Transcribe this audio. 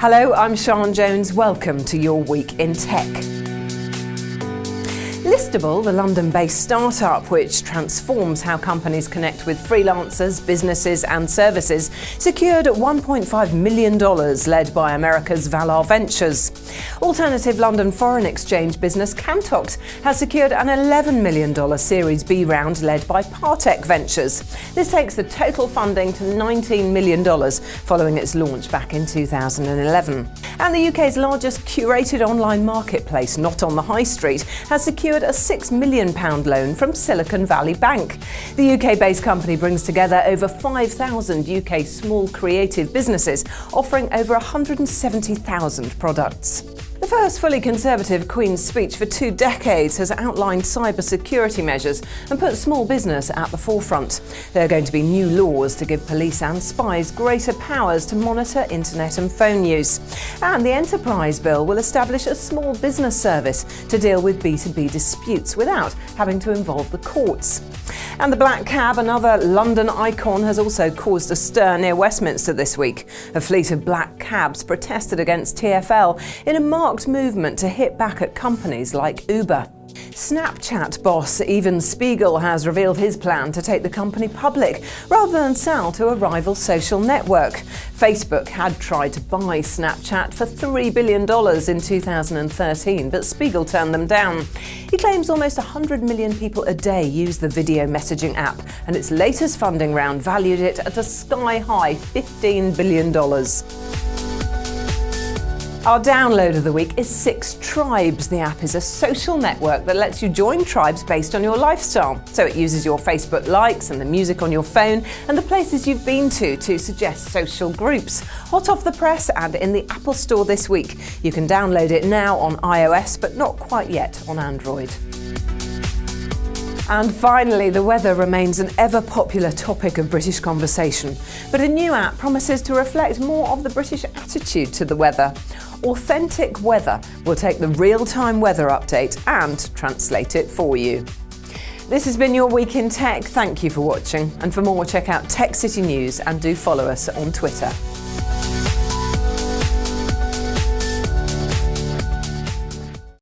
Hello, I'm Sian Jones. Welcome to your week in tech. Lystable, the London based startup which transforms how companies connect with freelancers, businesses, and services, secured $1.5 million led by America's Valar Ventures. Alternative London foreign exchange business Kantox has secured an $11 million Series B round led by Partech Ventures. This takes the total funding to $19 million following its launch back in 2011. And the UK's largest curated online marketplace, Not on the High Street, has secured a £6 million loan from Silicon Valley Bank. The UK based company brings together over 5,000 UK small creative businesses, offering over 170,000 products. First fully conservative Queen's speech for two decades has outlined cybersecurity measures and put small business at the forefront. There are going to be new laws to give police and spies greater powers to monitor internet and phone use. And the Enterprise Bill will establish a small business service to deal with B2B disputes without having to involve the courts. And the black cab, another London icon, has also caused a stir near Westminster this week. A fleet of black cabs protested against TfL in a marked movement to hit back at companies like Uber. Snapchat boss Evan Spiegel has revealed his plan to take the company public rather than sell to a rival social network. Facebook had tried to buy Snapchat for $3 billion in 2013, but Spiegel turned them down. He claims almost 100 million people a day use the video messaging app, and its latest funding round valued it at a sky high $15 billion. Our download of the week is Six Tribes. The app is a social network that lets you join tribes based on your lifestyle. So it uses your Facebook likes and the music on your phone and the places you've been to to suggest social groups. Hot off the press and in the Apple Store this week. You can download it now on iOS, but not quite yet on Android. And finally, the weather remains an ever popular topic of British conversation. But a new app promises to reflect more of the British attitude to the weather. Authentic Weather will take the real time weather update and translate it for you. This has been your Week in Tech. Thank you for watching. And for more, check out Tech City News and do follow us on Twitter.